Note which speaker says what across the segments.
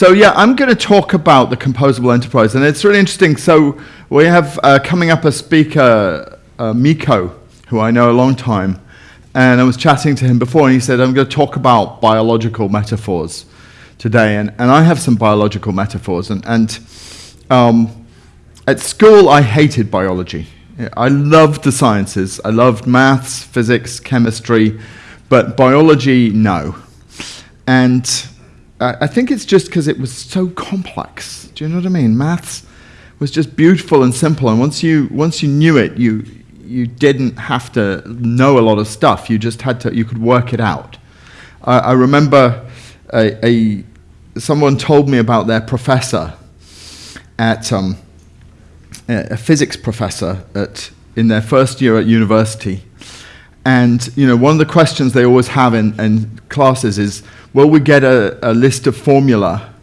Speaker 1: So yeah, I'm going to talk about the composable enterprise, and it's really interesting. So we have uh, coming up a speaker, uh, Miko, who I know a long time, and I was chatting to him before, and he said, I'm going to talk about biological metaphors today, and, and I have some biological metaphors, and, and um, at school I hated biology. I loved the sciences. I loved maths, physics, chemistry, but biology, no. And I think it's just because it was so complex. Do you know what I mean? Maths was just beautiful and simple, and once you once you knew it, you you didn't have to know a lot of stuff. You just had to. You could work it out. I, I remember a, a, someone told me about their professor at um, a physics professor at in their first year at university, and you know one of the questions they always have in, in classes is Will we get a, a list of formula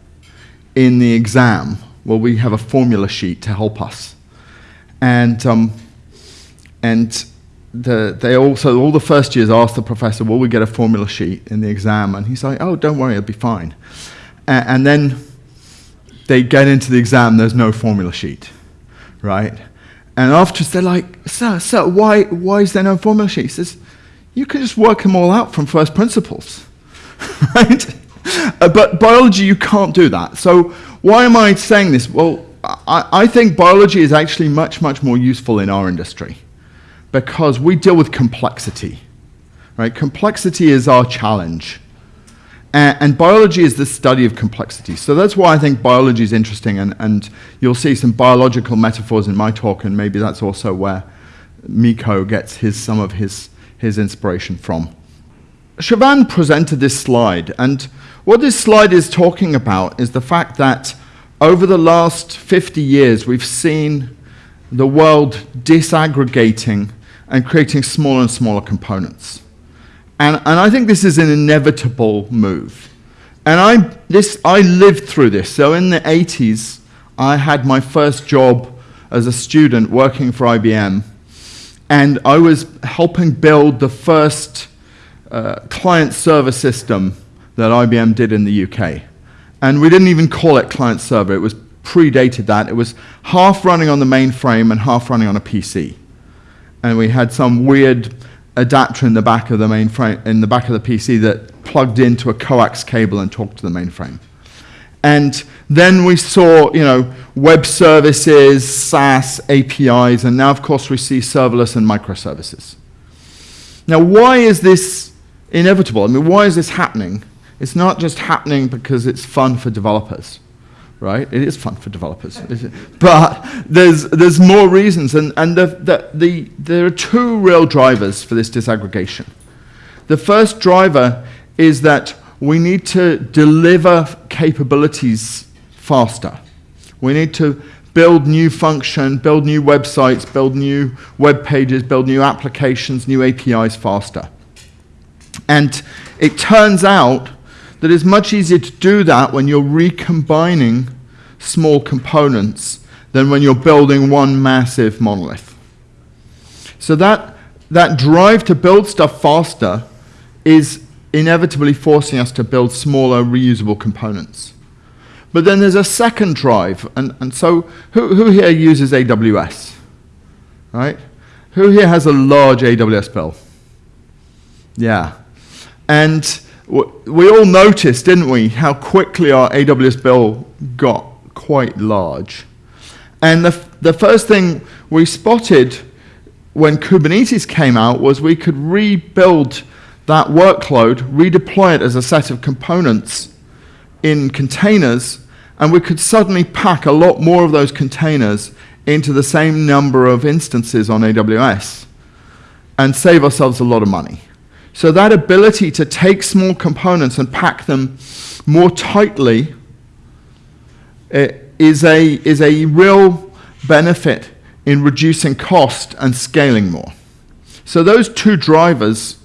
Speaker 1: in the exam? Will we have a formula sheet to help us? And, um, and the, they also, all the first years asked the professor, will we get a formula sheet in the exam? And he's like, oh, don't worry, it'll be fine. And, and then they get into the exam, there's no formula sheet, right? And afterwards they're like, sir, sir, why, why is there no formula sheet? He says, you can just work them all out from first principles. right? Uh, but biology, you can't do that. So why am I saying this? Well, I, I think biology is actually much, much more useful in our industry because we deal with complexity. Right? Complexity is our challenge. And, biology is the study of complexity. So that's why I think biology is interesting, and, and you'll see some biological metaphors in my talk, and maybe that's also where Miko gets his, some of his, his inspiration from. Siobhan presented this slide, and what this slide is talking about is the fact that over the last 50 years, we've seen the world disaggregating and creating smaller and smaller components. And, and I think this is an inevitable move. And I, this, I lived through this. So in the 80s, I had my first job as a student working for IBM. And I was helping build the first uh, client server system that IBM did in the UK. And we didn't even call it client server. It was predated that. It was half running on the mainframe and half running on a PC. And we had some weird adapter in the back of the mainframe, in the back of the PC that plugged into a coax cable and talked to the mainframe. And then we saw, you know, web services, SaaS, APIs, and now, of course, we see serverless and microservices. Now, why is this inevitable. I mean, why is this happening? It's not just happening because it's fun for developers, right? It is fun for developers. but there's, there's more reasons, and, and the, the, the, there are two real drivers for this disaggregation. The first driver is that we need to deliver capabilities faster. We need to build new function, build new websites, build new web pages, build new applications, new APIs faster. And it turns out that it's much easier to do that when you're recombining small components than when you're building one massive monolith. So that, that drive to build stuff faster is inevitably forcing us to build smaller reusable components. But then there's a second drive, and, and so who, who here uses AWS? Right? Who here has a large AWS bill? Yeah, and we all noticed, didn't we, how quickly our AWS bill got quite large. And the, the first thing we spotted when Kubernetes came out was we could rebuild that workload, redeploy it as a set of components in containers, and we could suddenly pack a lot more of those containers into the same number of instances on AWS and save ourselves a lot of money. So that ability to take small components and pack them more tightly eh, is a, is a real benefit in reducing cost and scaling more. So those two drivers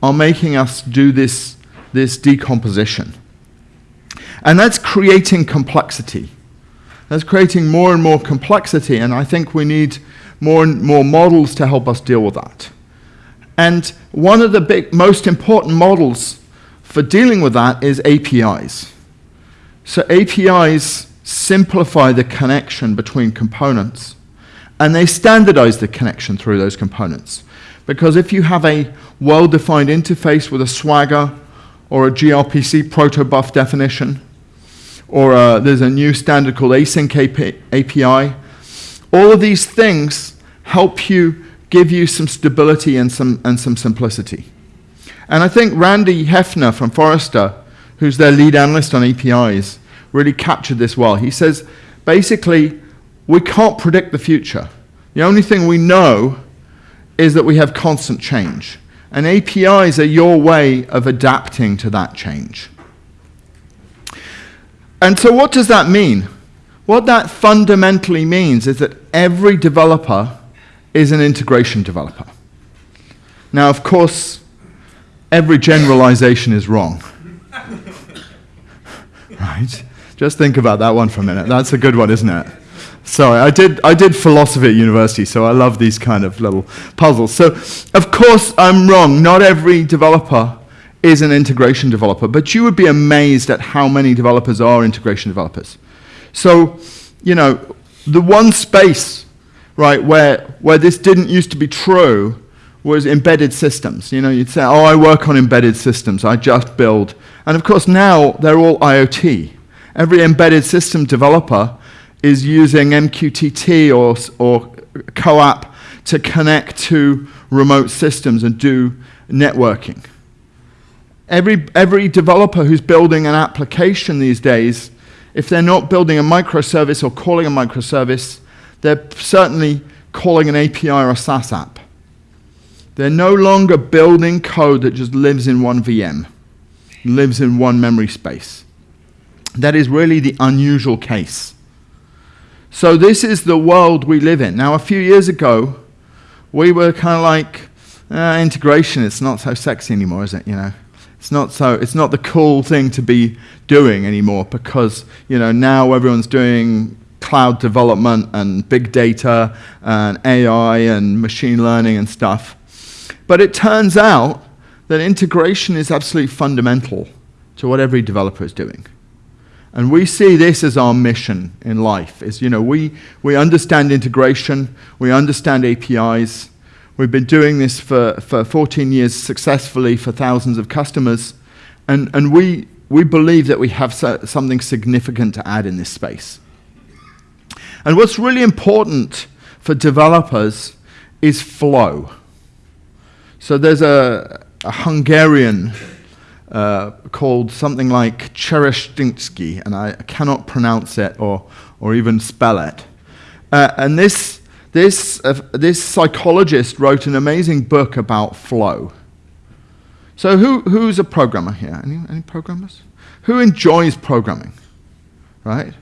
Speaker 1: are making us do this, this decomposition. And that's creating complexity. That's creating more and more complexity, and I think we need more and more models to help us deal with that. And one of the big, most important models for dealing with that is APIs. So APIs simplify the connection between components, and they standardize the connection through those components. Because if you have a well-defined interface with a Swagger or a gRPC protobuf definition, or uh, there's a new standard called async API, all of these things help you give you some stability and some, and some simplicity. And I think Randy Heffner from Forrester, who's their lead analyst on APIs, really captured this well. He says, basically, we can't predict the future. The only thing we know is that we have constant change. And APIs are your way of adapting to that change. And so what does that mean? What that fundamentally means is that every developer is an integration developer. Now, of course, every generalization is wrong. right? Just think about that one for a minute. That's a good one, isn't it? Sorry, I did, I did philosophy at university, so I love these kind of little puzzles. So, of course, I'm wrong. Not every developer is an integration developer, but you would be amazed at how many developers are integration developers. So, you know, the one space right, where, where this didn't used to be true was embedded systems. You know, you'd say, oh, I work on embedded systems, I just build. And of course, now they're all IoT. Every embedded system developer is using MQTT or, or CoAP to connect to remote systems and do networking. Every, every developer who's building an application these days, if they're not building a microservice or calling a microservice, they're certainly calling an API or a SaaS app. They're no longer building code that just lives in one VM, lives in one memory space. That is really the unusual case. So this is the world we live in. Now, a few years ago, we were kind of like, uh, integration, it's not so sexy anymore, is it, you know? It's not so, it's not the cool thing to be doing anymore because, you know, now everyone's doing cloud development and big data and AI and machine learning and stuff. But it turns out that integration is absolutely fundamental to what every developer is doing. And we see this as our mission in life, is, you know, we, we understand integration, we understand APIs, we've been doing this for, for 14 years successfully for thousands of customers, and, and we, we believe that we have so, something significant to add in this space. And what's really important for developers is flow. So there's a, a Hungarian uh, called something like Cseresztinsky, and I cannot pronounce it or, or even spell it. Uh, and this, this, uh, this psychologist wrote an amazing book about flow. So who, who's a programmer here? Any, any programmers? Who enjoys programming? Right?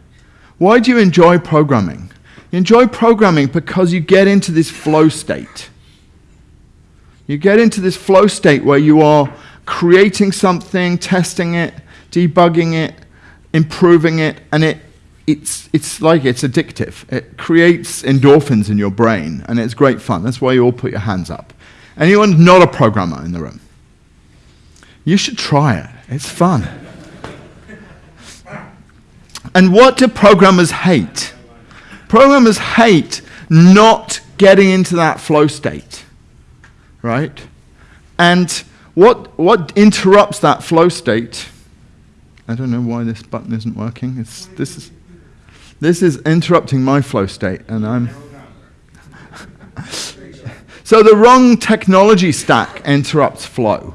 Speaker 1: Why do you enjoy programming? You enjoy programming because you get into this flow state. You get into this flow state where you are creating something, testing it, debugging it, improving it, and it, it's, it's like it's addictive. It creates endorphins in your brain, and it's great fun. That's why you all put your hands up. Anyone not a programmer in the room? You should try it. It's fun. And what do programmers hate? Programmers hate not getting into that flow state, right? And what, what interrupts that flow state? I don't know why this button isn't working. It's, this, is, this is interrupting my flow state, and I'm. so the wrong technology stack interrupts flow.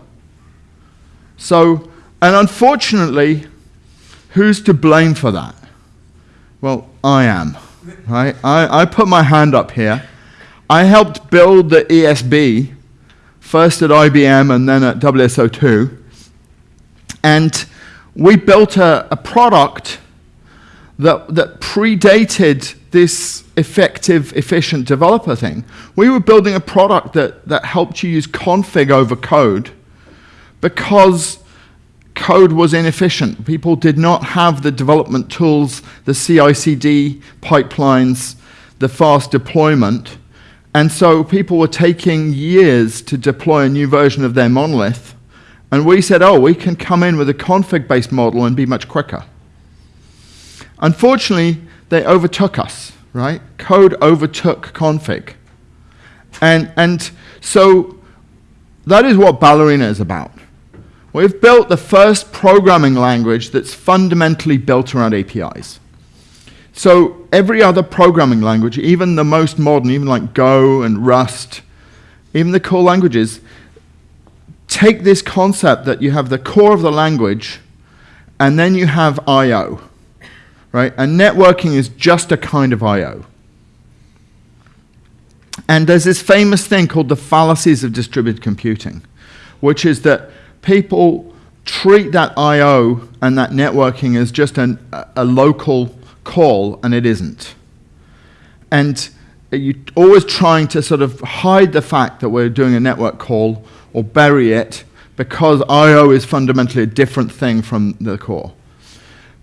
Speaker 1: So, and unfortunately, Who's to blame for that? Well, I am. Right? I, I put my hand up here. I helped build the ESB, first at IBM and then at WSO2. And we built a, a product that, that predated this effective, efficient developer thing. We were building a product that, that helped you use config over code because code was inefficient. People did not have the development tools, the CI/CD pipelines, the fast deployment. And so people were taking years to deploy a new version of their monolith. And we said, oh, we can come in with a config-based model and be much quicker. Unfortunately, they overtook us, right? Code overtook config. And, and so that is what Ballerina is about. We've built the first programming language that's fundamentally built around APIs. So every other programming language, even the most modern, even like Go and Rust, even the core languages, take this concept that you have the core of the language and then you have I.O. Right? And networking is just a kind of I.O. And there's this famous thing called the fallacies of distributed computing, which is that people treat that I.O. and that networking as just an, a local call, and it isn't. And you're always trying to sort of hide the fact that we're doing a network call or bury it because I.O. is fundamentally a different thing from the core.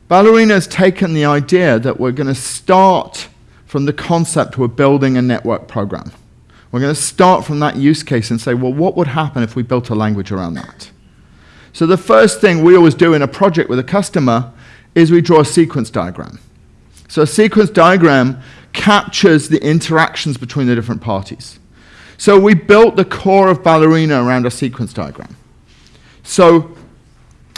Speaker 1: Ballerina has taken the idea that we're going to start from the concept we're building a network program. We're going to start from that use case and say, well, what would happen if we built a language around that? So the first thing we always do in a project with a customer is we draw a sequence diagram. So a sequence diagram captures the interactions between the different parties. So we built the core of Ballerina around a sequence diagram. So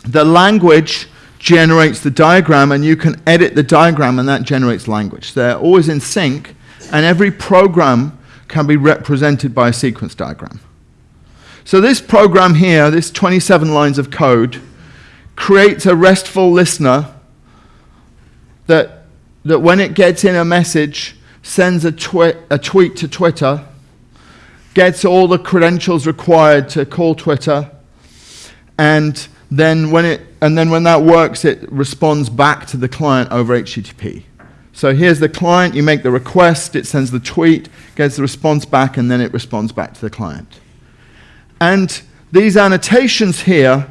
Speaker 1: the language generates the diagram, and you can edit the diagram, and that generates language. They're always in sync, and every program can be represented by a sequence diagram. So this program here, this 27 lines of code, creates a RESTful listener that, that when it gets in a message, sends a, twi a tweet to Twitter, gets all the credentials required to call Twitter, and then when it and then when that works, it responds back to the client over HTTP. So here's the client, you make the request, it sends the tweet, gets the response back, and then it responds back to the client. And these annotations here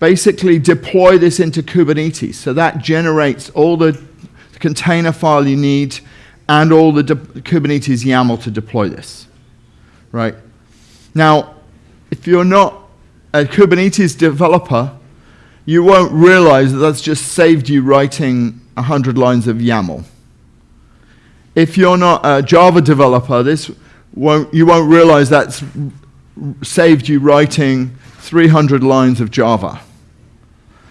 Speaker 1: basically deploy this into Kubernetes. So that generates all the container file you need and all the Kubernetes YAML to deploy this. Right? Now, if you're not a Kubernetes developer, you won't realize that that's just saved you writing 100 lines of YAML. If you're not a Java developer, this won't, you won't realize that's saved you writing 300 lines of Java.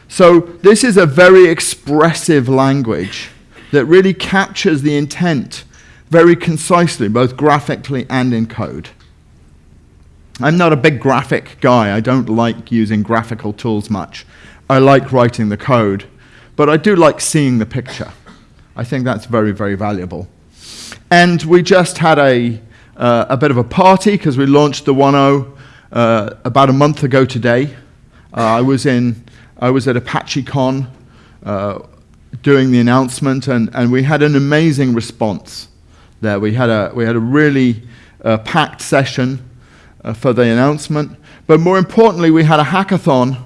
Speaker 1: So this is a very expressive language that really captures the intent very concisely, both graphically and in code. I'm not a big graphic guy. I don't like using graphical tools much. I like writing the code, but I do like seeing the picture. I think that's very, very valuable. And we just had a, uh, a bit of a party because we launched the 1.0 uh, about a month ago today. Uh, I, was in, I was at ApacheCon uh, doing the announcement, and, and we had an amazing response there. We had a, we had a really uh, packed session uh, for the announcement. But more importantly, we had a hackathon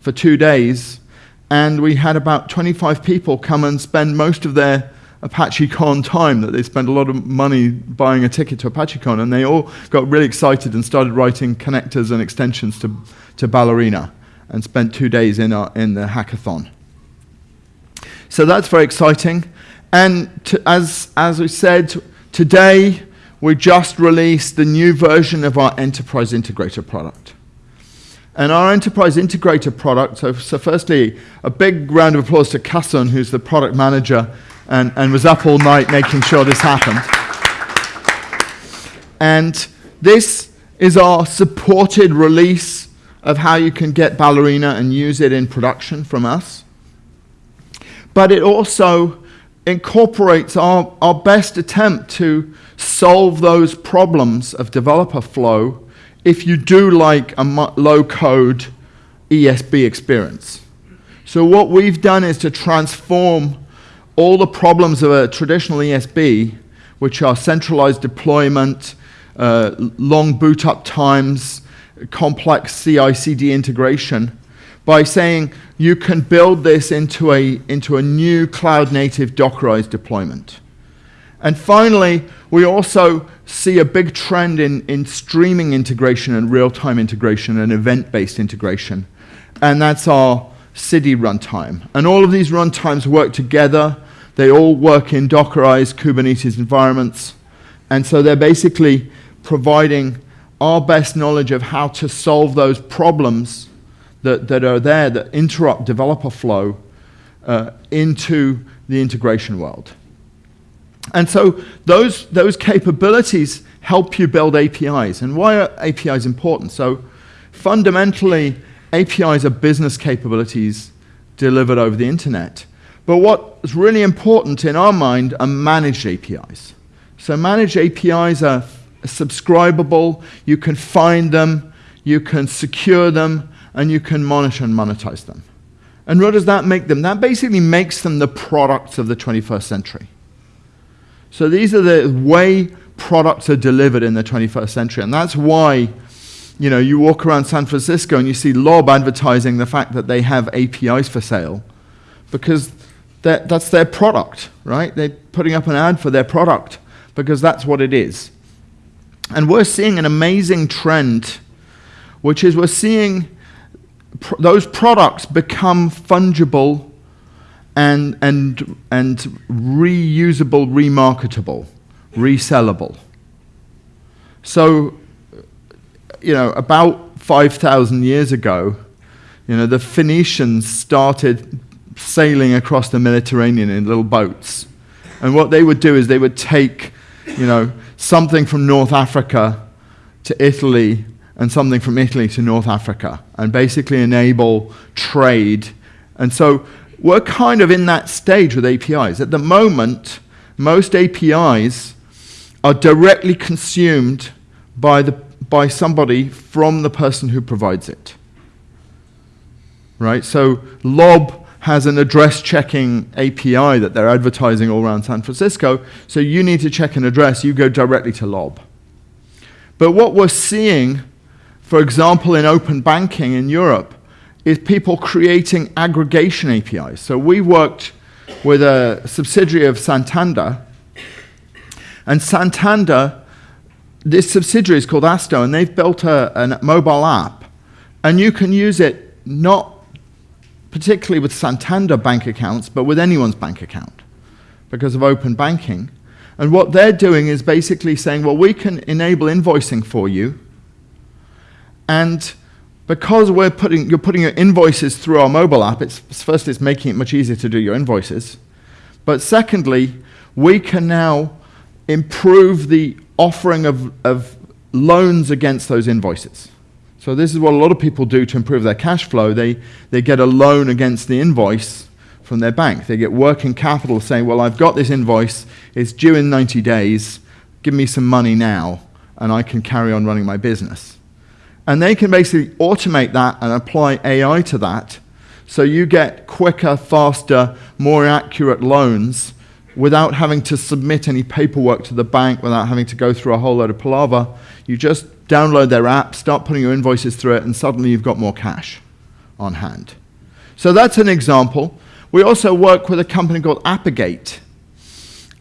Speaker 1: for two days, and we had about 25 people come and spend most of their ApacheCon time that they spent a lot of money buying a ticket to ApacheCon, and they all got really excited and started writing connectors and extensions to, to Ballerina and spent two days in, our, in the hackathon. So that's very exciting. And to, as, as we said, today we just released the new version of our Enterprise Integrator product. And our Enterprise Integrator product, so, so firstly, a big round of applause to Kasson, who's the product manager and, and was up all night making sure this happened. And this is our supported release of how you can get Ballerina and use it in production from us. But it also incorporates our, our best attempt to solve those problems of developer flow if you do like a low code ESB experience. So what we've done is to transform all the problems of a traditional ESB, which are centralized deployment, uh, long boot up times, complex CI/CD integration, by saying you can build this into a, into a new cloud native Dockerized deployment. And finally, we also see a big trend in, in streaming integration and real-time integration and event-based integration. And that's our Siddhi runtime. And all of these runtimes work together. They all work in Dockerized Kubernetes environments. And so they're basically providing our best knowledge of how to solve those problems that, that are there that interrupt developer flow uh, into the integration world. And so those, those capabilities help you build APIs. And why are APIs important? So fundamentally, APIs are business capabilities delivered over the internet. But what's really important in our mind are managed APIs. So managed APIs are subscribable, you can find them, you can secure them, and you can monitor and monetize them. And what does that make them? That basically makes them the products of the 21st century. So these are the way products are delivered in the 21st century. And that's why you know, you walk around San Francisco and you see Lob advertising the fact that they have APIs for sale because that's their product, right? They're putting up an ad for their product because that's what it is. And we're seeing an amazing trend, which is we're seeing pr those products become fungible and, and, and reusable, remarketable, resellable. So, you know, about 5,000 years ago, you know, the Phoenicians started sailing across the Mediterranean in little boats. And what they would do is they would take, you know, something from North Africa to Italy and something from Italy to North Africa and basically enable trade. And so we're kind of in that stage with APIs. At the moment, most APIs are directly consumed by, the, by somebody from the person who provides it. Right? So Lob has an address checking API that they're advertising all around San Francisco. So you need to check an address, you go directly to Lob. But what we're seeing, for example, in open banking in Europe, is people creating aggregation APIs. So we worked with a subsidiary of Santander, and Santander, this subsidiary is called Asto, and they've built a, a mobile app, and you can use it not particularly with Santander bank accounts, but with anyone's bank account because of open banking. And what they're doing is basically saying, well, we can enable invoicing for you. And because we're putting, you're putting your invoices through our mobile app, it's, first, it's making it much easier to do your invoices. But secondly, we can now improve the offering of, of loans against those invoices. So this is what a lot of people do to improve their cash flow. They, they get a loan against the invoice from their bank. They get working capital saying, well, I've got this invoice. It's due in 90 days. Give me some money now, and I can carry on running my business. And they can basically automate that and apply AI to that. So you get quicker, faster, more accurate loans without having to submit any paperwork to the bank, without having to go through a whole load of palaver. You just download their app, start putting your invoices through it, and suddenly you've got more cash on hand. So that's an example. We also work with a company called Apigate.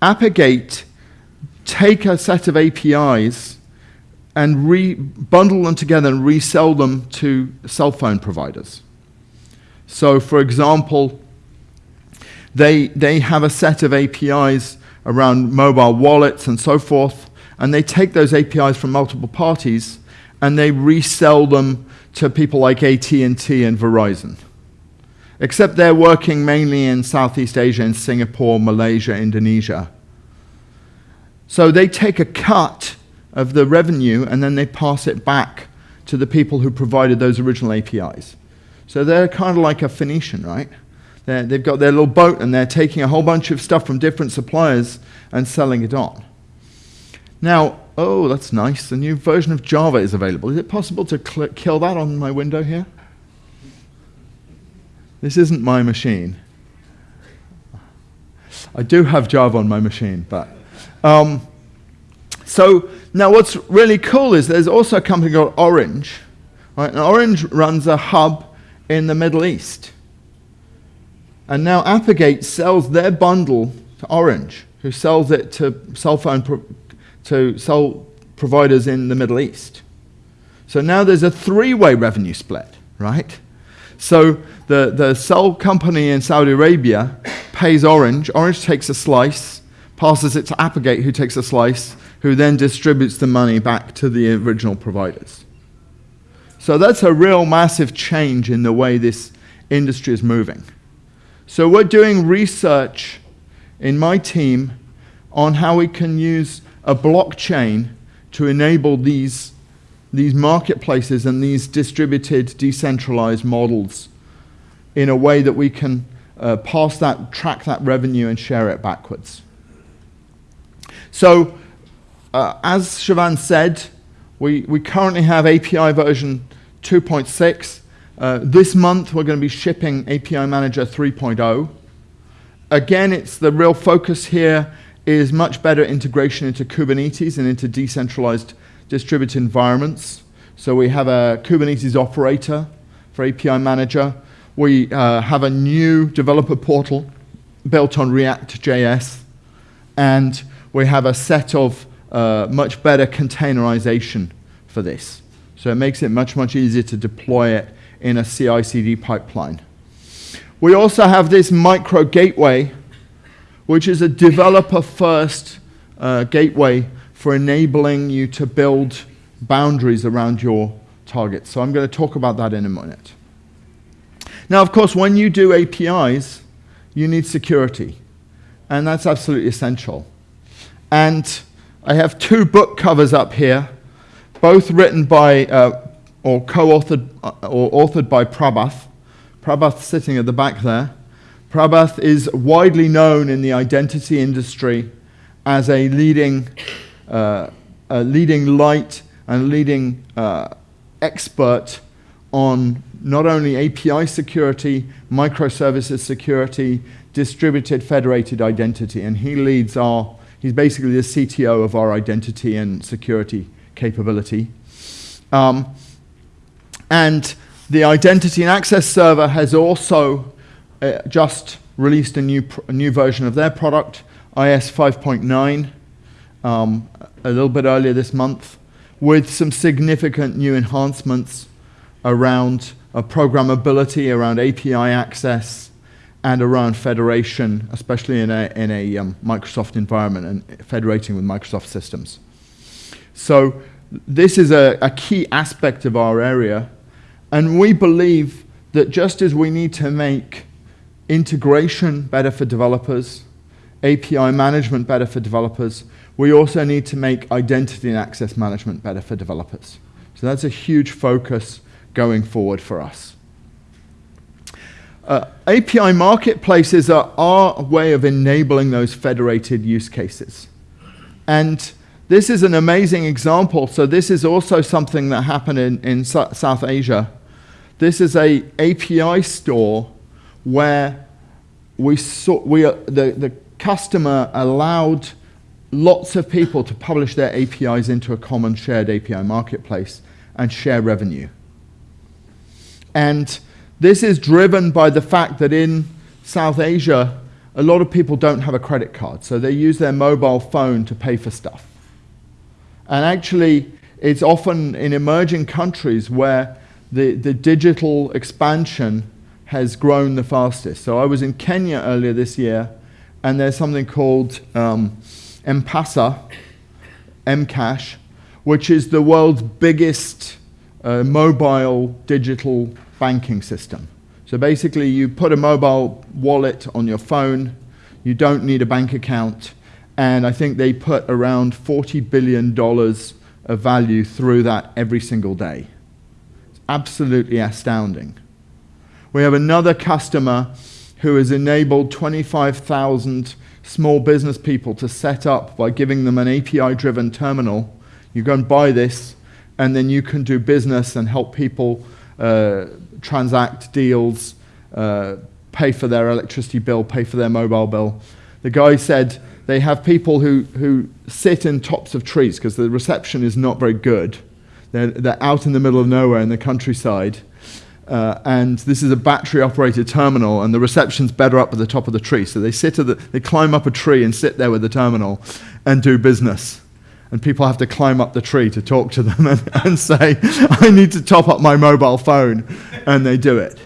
Speaker 1: Apigate take a set of APIs and re bundle them together and resell them to cell phone providers. So, for example, they, they have a set of APIs around mobile wallets and so forth and they take those APIs from multiple parties and they resell them to people like AT&T and Verizon. Except they're working mainly in Southeast Asia, in Singapore, Malaysia, Indonesia. So they take a cut of the revenue and then they pass it back to the people who provided those original APIs. So they're kind of like a Phoenician, right? they have got their little boat and they're taking a whole bunch of stuff from different suppliers and selling it on. Now, oh, that's nice. The new version of Java is available. Is it possible to kill that on my window here? This isn't my machine. I do have Java on my machine, but. Um, so now what's really cool is there's also a company called Orange. Right? And Orange runs a hub in the Middle East. And now Apigate sells their bundle to Orange, who sells it to cell phone to cell providers in the Middle East. So now there's a three-way revenue split, right? So the, the cell company in Saudi Arabia pays Orange. Orange takes a slice, passes it to Apigate, who takes a slice, who then distributes the money back to the original providers. So that's a real massive change in the way this industry is moving. So we're doing research in my team on how we can use a blockchain to enable these, these marketplaces and these distributed, decentralized models in a way that we can uh, pass that, track that revenue and share it backwards. So, uh, as Siobhan said, we, we currently have API version 2.6. Uh, this month, we're going to be shipping API Manager 3.0. Again, it's the real focus here is much better integration into Kubernetes and into decentralized distributed environments. So we have a Kubernetes operator for API Manager. We uh, have a new developer portal built on React.js. And we have a set of uh, much better containerization for this. So it makes it much, much easier to deploy it in a CI/CD pipeline. We also have this micro gateway which is a developer-first uh, gateway for enabling you to build boundaries around your targets. So I'm going to talk about that in a minute. Now, of course, when you do APIs, you need security, and that's absolutely essential. And I have two book covers up here, both written by uh, or co-authored uh, or authored by Prabath. Prabath sitting at the back there. Prabath is widely known in the identity industry as a leading, uh, a leading light and leading uh, expert on not only API security, microservices security, distributed federated identity, and he leads our, he's basically the CTO of our identity and security capability. Um, and the identity and access server has also uh, just released a new, a new version of their product, IS 5.9, um, a little bit earlier this month, with some significant new enhancements around uh, programmability, around API access, and around federation, especially in a, in a um, Microsoft environment and federating with Microsoft systems. So this is a, a key aspect of our area, and we believe that just as we need to make integration better for developers, API management better for developers. We also need to make identity and access management better for developers. So that's a huge focus going forward for us. Uh, API marketplaces are our way of enabling those federated use cases. And this is an amazing example. So this is also something that happened in, in South Asia. This is a API store where we saw, we, uh, the, the customer allowed lots of people to publish their APIs into a common shared API marketplace and share revenue. And this is driven by the fact that in South Asia, a lot of people don't have a credit card, so they use their mobile phone to pay for stuff. And actually, it's often in emerging countries where the, the digital expansion has grown the fastest. So I was in Kenya earlier this year, and there's something called um, M-Pesa, Mcash, which is the world's biggest uh, mobile digital banking system. So basically, you put a mobile wallet on your phone, you don't need a bank account, and I think they put around $40 billion of value through that every single day. It's absolutely astounding. We have another customer who has enabled 25,000 small business people to set up by giving them an API-driven terminal. You go and buy this, and then you can do business and help people uh, transact deals, uh, pay for their electricity bill, pay for their mobile bill. The guy said they have people who, who sit in tops of trees because the reception is not very good. They're, they're out in the middle of nowhere in the countryside uh, and this is a battery operated terminal and the reception's better up at the top of the tree. So they sit the, they climb up a tree and sit there with the terminal and do business. And people have to climb up the tree to talk to them and, and say, I need to top up my mobile phone. And they do it.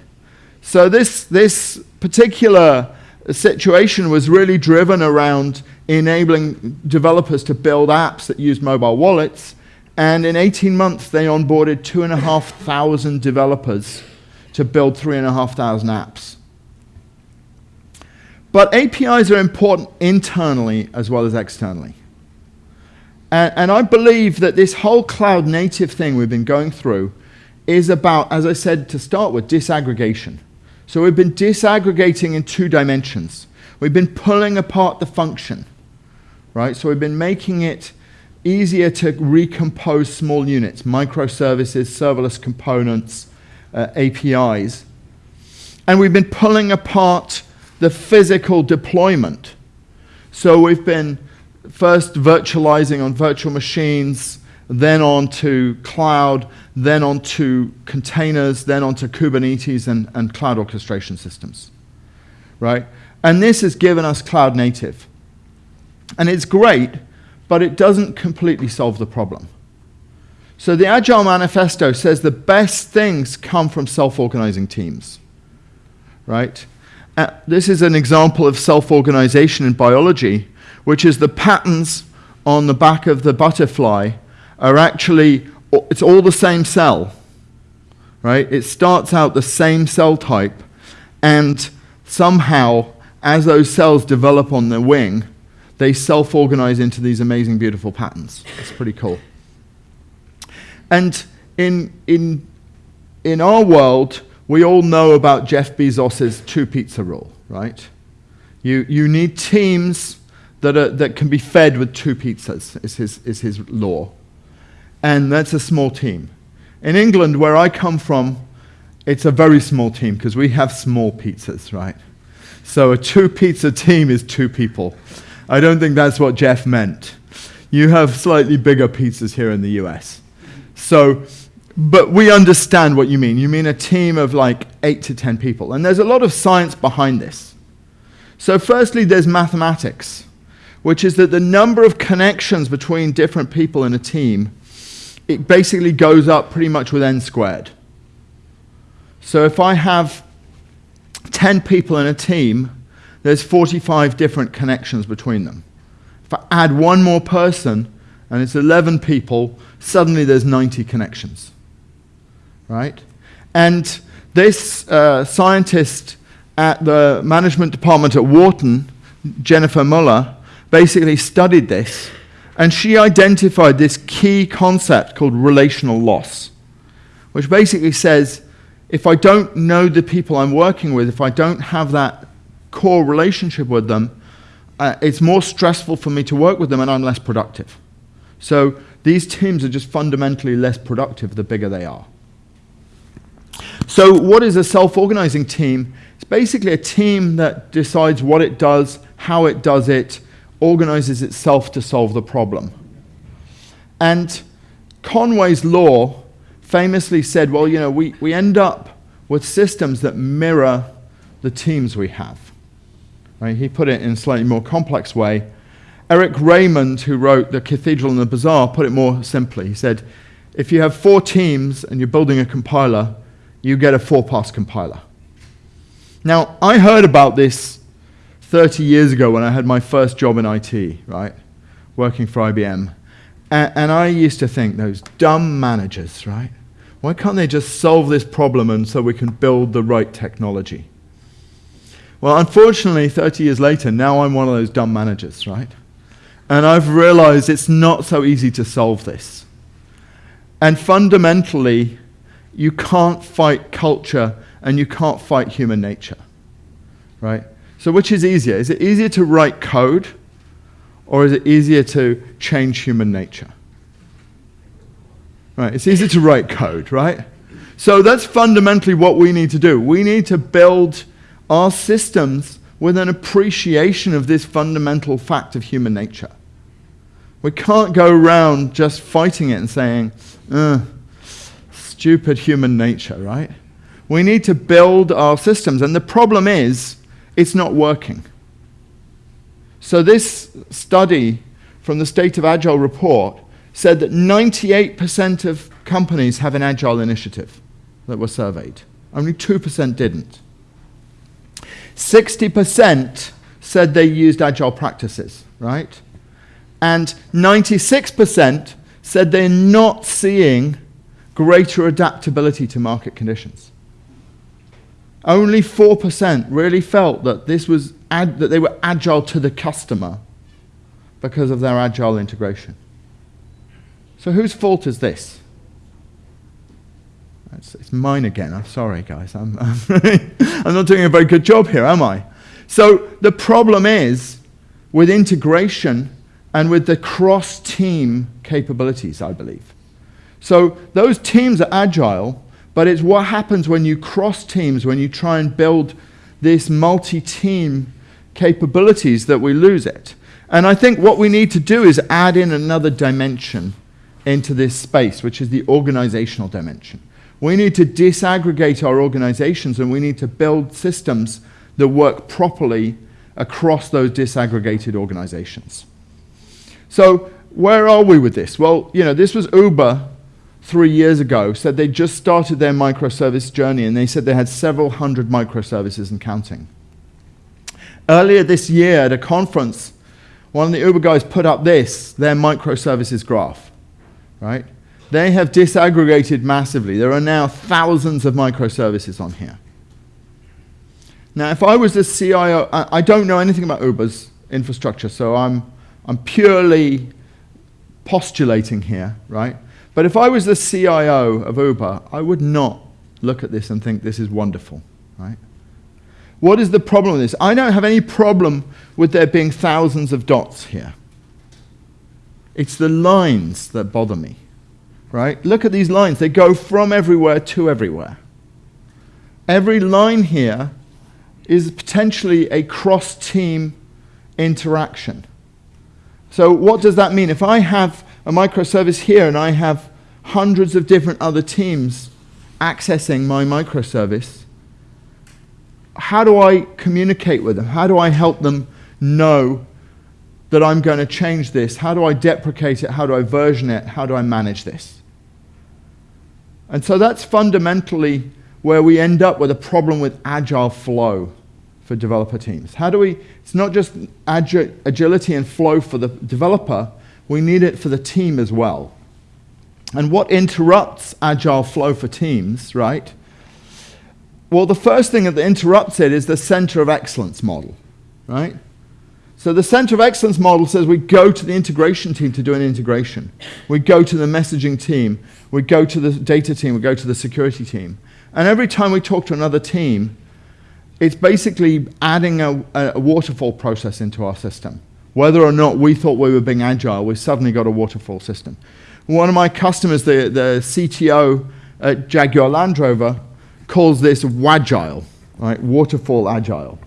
Speaker 1: So this, this particular situation was really driven around enabling developers to build apps that use mobile wallets. And in 18 months, they onboarded 2,500 developers to build 3,500 apps. But APIs are important internally as well as externally. And, and, I believe that this whole cloud native thing we've been going through is about, as I said to start with, disaggregation. So we've been disaggregating in two dimensions. We've been pulling apart the function, right? So we've been making it easier to recompose small units, microservices, serverless components, uh, APIs. And we've been pulling apart the physical deployment. So we've been first virtualizing on virtual machines, then onto cloud, then onto containers, then onto Kubernetes and, and cloud orchestration systems, right? And this has given us cloud native. And it's great, but it doesn't completely solve the problem. So the Agile Manifesto says the best things come from self-organizing teams, right? Uh, this is an example of self-organization in biology, which is the patterns on the back of the butterfly are actually, it's all the same cell, right? It starts out the same cell type, and somehow, as those cells develop on the wing, they self-organize into these amazing, beautiful patterns. It's pretty cool. And in, in, in our world, we all know about Jeff Bezos's two pizza rule, right? You, you need teams that, are, that can be fed with two pizzas, is his, is his law and that's a small team. In England, where I come from, it's a very small team because we have small pizzas, right? So a two pizza team is two people. I don't think that's what Jeff meant. You have slightly bigger pizzas here in the US. So, but we understand what you mean. You mean a team of like eight to 10 people. And there's a lot of science behind this. So, firstly, there's mathematics, which is that the number of connections between different people in a team it basically goes up pretty much with n squared. So if I have 10 people in a team, there's 45 different connections between them. If I add one more person, and it's 11 people, suddenly there's 90 connections. Right? And this uh, scientist at the management department at Wharton, Jennifer Mueller, basically studied this and she identified this key concept called relational loss, which basically says if I don't know the people I'm working with, if I don't have that core relationship with them, uh, it's more stressful for me to work with them and I'm less productive. So these teams are just fundamentally less productive the bigger they are. So what is a self-organizing team? It's basically a team that decides what it does, how it does it, organizes itself to solve the problem. And Conway's law famously said, well, you know, we, we end up with systems that mirror the teams we have. Right? He put it in a slightly more complex way. Eric Raymond, who wrote The Cathedral and the Bazaar, put it more simply. He said, if you have four teams and you're building a compiler, you get a four-pass compiler. Now, I heard about this 30 years ago when I had my first job in IT, right, working for IBM. And, and I used to think, those dumb managers, right? Why can't they just solve this problem and so we can build the right technology? Well, unfortunately, 30 years later, now I'm one of those dumb managers, right? And I've realized it's not so easy to solve this. And fundamentally, you can't fight culture and you can't fight human nature, right? So which is easier? Is it easier to write code or is it easier to change human nature? Right, it's easier to write code, right? So that's fundamentally what we need to do. We need to build our systems with an appreciation of this fundamental fact of human nature. We can't go around just fighting it and saying, uh, stupid human nature, right? We need to build our systems. And the problem is, it's not working. So this study from the State of Agile report said that 98% of companies have an Agile initiative that were surveyed. Only 2% didn't. 60% said they used agile practices, right? And 96% said they're not seeing greater adaptability to market conditions. Only 4% really felt that this was that they were agile to the customer because of their agile integration. So whose fault is this? It's, it's mine again. I'm sorry, guys. I'm, I'm, I'm not doing a very good job here, am I? So the problem is with integration and with the cross-team capabilities, I believe. So those teams are agile, but it's what happens when you cross teams, when you try and build this multi-team capabilities that we lose it. And I think what we need to do is add in another dimension into this space, which is the organizational dimension. We need to disaggregate our organizations and we need to build systems that work properly across those disaggregated organizations. So where are we with this? Well, you know, this was Uber three years ago, said they just started their microservice journey and they said they had several hundred microservices and counting. Earlier this year at a conference, one of the Uber guys put up this, their microservices graph, right? They have disaggregated massively. There are now thousands of microservices on here. Now, if I was the CIO, I, I don't know anything about Uber's infrastructure, so I'm, I'm purely postulating here, right? But if I was the CIO of Uber, I would not look at this and think this is wonderful, right? What is the problem with this? I don't have any problem with there being thousands of dots here. It's the lines that bother me right? Look at these lines. They go from everywhere to everywhere. Every line here is potentially a cross-team interaction. So what does that mean? If I have a microservice here and I have hundreds of different other teams accessing my microservice, how do I communicate with them? How do I help them know that I'm going to change this? How do I deprecate it? How do I version it? How do I manage this? And so that's fundamentally where we end up with a problem with agile flow for developer teams. How do we, it's not just agi agility and flow for the developer, we need it for the team as well. And what interrupts agile flow for teams, right? Well, the first thing that interrupts it is the center of excellence model, right? So the center of excellence model says we go to the integration team to do an integration. We go to the messaging team. We go to the data team. We go to the security team. And every time we talk to another team, it's basically adding a, a waterfall process into our system. Whether or not we thought we were being agile, we suddenly got a waterfall system. One of my customers, the, the CTO at Jaguar Land Rover, calls this WAGILE, right? Waterfall agile.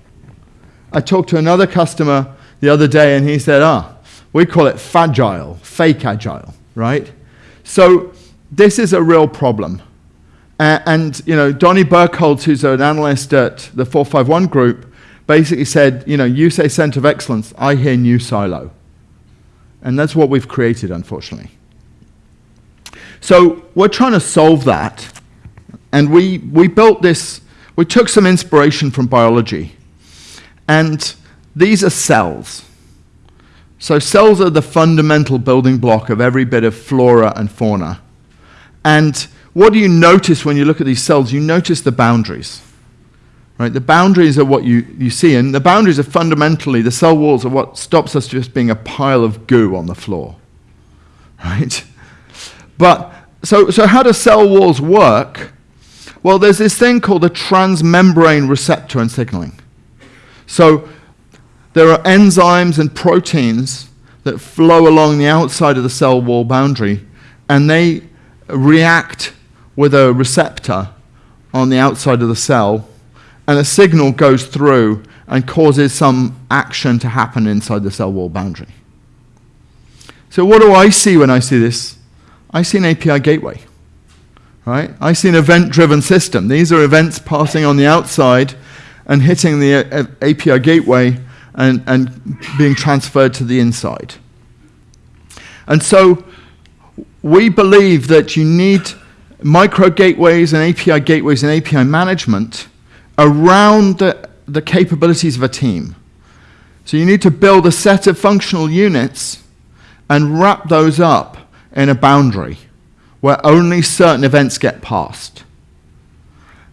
Speaker 1: I talked to another customer the other day and he said, ah, we call it fragile, fake agile, right? So this is a real problem. Uh, and, you know, Donnie Berkholz, who's an analyst at the 451 group, basically said, you know, you say center of excellence, I hear new silo. And that's what we've created, unfortunately. So we're trying to solve that. And we, we built this, we took some inspiration from biology. And these are cells. So cells are the fundamental building block of every bit of flora and fauna. And what do you notice when you look at these cells? You notice the boundaries. Right? The boundaries are what you, you see, and the boundaries are fundamentally, the cell walls are what stops us just being a pile of goo on the floor. Right? But, so, so how do cell walls work? Well, there's this thing called a transmembrane receptor and signaling. So there are enzymes and proteins that flow along the outside of the cell wall boundary, and they react with a receptor on the outside of the cell, and a signal goes through and causes some action to happen inside the cell wall boundary. So what do I see when I see this? I see an API gateway. Right? I see an event-driven system. These are events passing on the outside and hitting the uh, API gateway and, and being transferred to the inside. And so we believe that you need micro gateways and API gateways and API management around the the capabilities of a team. So you need to build a set of functional units and wrap those up in a boundary where only certain events get passed.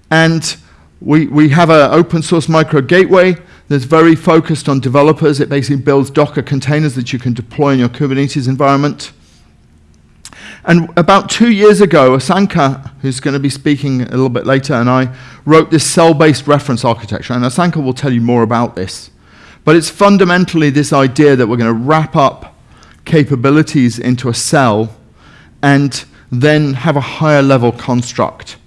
Speaker 1: And we, we have an open source micro gateway that's very focused on developers. It basically builds Docker containers that you can deploy in your Kubernetes environment. And about two years ago, Asanka, who's going to be speaking a little bit later, and I wrote this cell-based reference architecture. And Asanka will tell you more about this. But it's fundamentally this idea that we're going to wrap up capabilities into a cell and then have a higher level construct.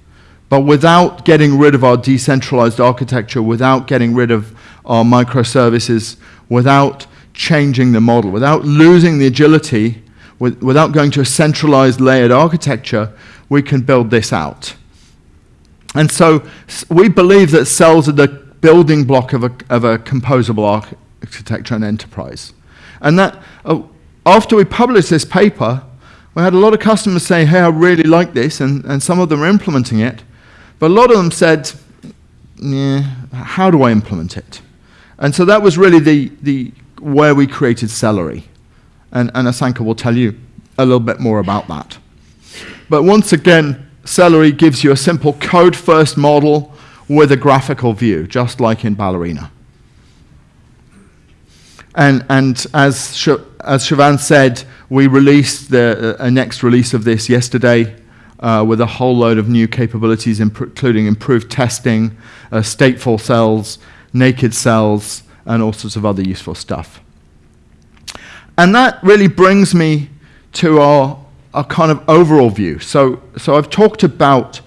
Speaker 1: But without getting rid of our decentralized architecture, without getting rid of our microservices, without changing the model, without losing the agility, with, without going to a centralized layered architecture, we can build this out. And so we believe that cells are the building block of a, of a composable architecture and enterprise. And that, uh, after we published this paper, we had a lot of customers say, hey, I really like this, and, and some of them are implementing it. But a lot of them said, yeah, how do I implement it? And so that was really the, the where we created Cellery. And, and Asanka will tell you a little bit more about that. But once again, Cellery gives you a simple code-first model with a graphical view, just like in Ballerina. And, and as, Sh as Siobhan said, we released the uh, next release of this yesterday uh, with a whole load of new capabilities, imp including improved testing, uh, stateful cells, naked cells, and all sorts of other useful stuff. And that really brings me to our, our kind of overall view. So, so I've talked about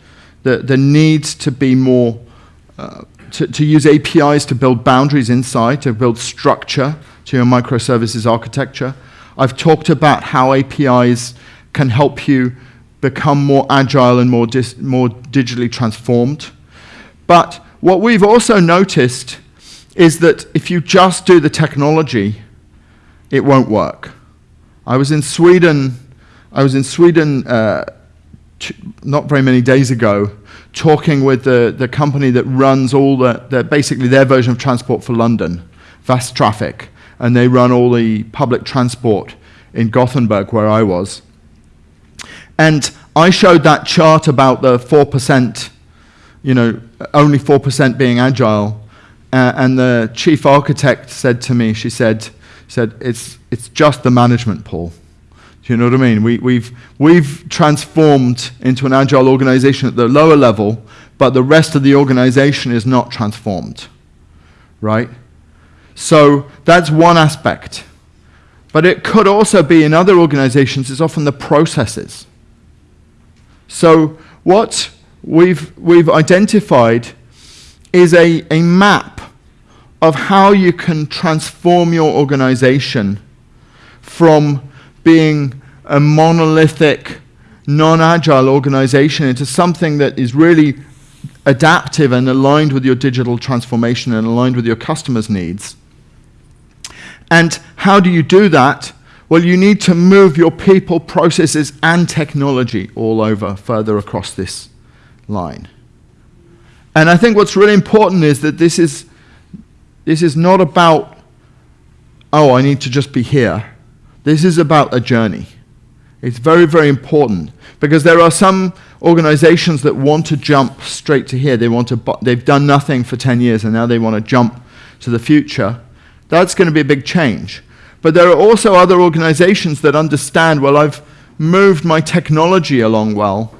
Speaker 1: the, the need to be more, uh, to, to use APIs to build boundaries inside, to build structure to your microservices architecture. I've talked about how APIs can help you become more agile and more, more digitally transformed. But what we've also noticed is that if you just do the technology, it won't work. I was in Sweden, I was in Sweden uh, not very many days ago, talking with the, the company that runs all the, the, basically their version of transport for London, Fast Västtrafik, and they run all the public transport in Gothenburg where I was. And I showed that chart about the 4%, you know, only 4% being agile. Uh, and the chief architect said to me, she said, said it's, it's just the management, Paul. Do you know what I mean? We, we've, we've transformed into an agile organization at the lower level, but the rest of the organization is not transformed, right? So that's one aspect. But it could also be in other organizations, it's often the processes. So what we've, we've identified is a, a map of how you can transform your organization from being a monolithic, non-agile organization into something that is really adaptive and aligned with your digital transformation and aligned with your customers' needs. And how do you do that? Well, you need to move your people, processes, and technology all over further across this line. And I think what's really important is that this is, this is not about, oh, I need to just be here. This is about a journey. It's very, very important because there are some organizations that want to jump straight to here. They want to, they've done nothing for 10 years and now they want to jump to the future. That's going to be a big change. But there are also other organizations that understand, well, I've moved my technology along well,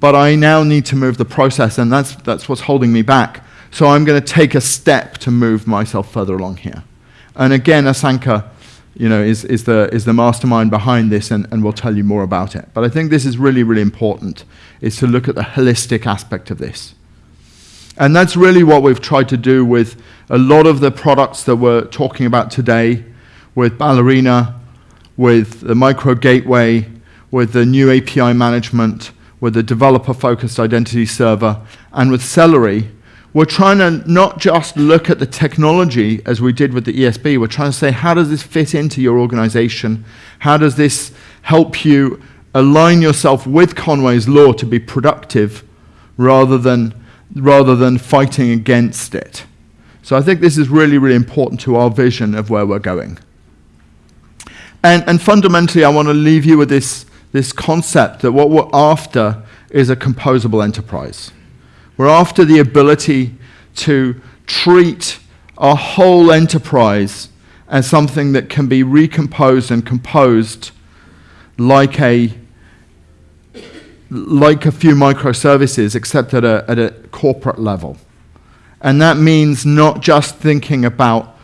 Speaker 1: but I now need to move the process, and that's, that's what's holding me back. So I'm going to take a step to move myself further along here. And again, Asanka you know, is, is, the, is the mastermind behind this, and, and we'll tell you more about it. But I think this is really, really important, is to look at the holistic aspect of this. And that's really what we've tried to do with a lot of the products that we're talking about today, with Ballerina, with the micro gateway, with the new API management, with the developer-focused identity server, and with Cellery, we're trying to not just look at the technology as we did with the ESB, we're trying to say, how does this fit into your organization? How does this help you align yourself with Conway's law to be productive rather than rather than fighting against it. So I think this is really, really important to our vision of where we're going. And, and fundamentally, I want to leave you with this, this concept that what we're after is a composable enterprise. We're after the ability to treat our whole enterprise as something that can be recomposed and composed like a, like a few microservices, except at a, at a corporate level. And that means not just thinking about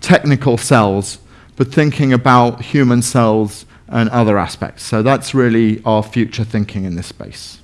Speaker 1: technical cells, but thinking about human cells and other aspects. So that's really our future thinking in this space.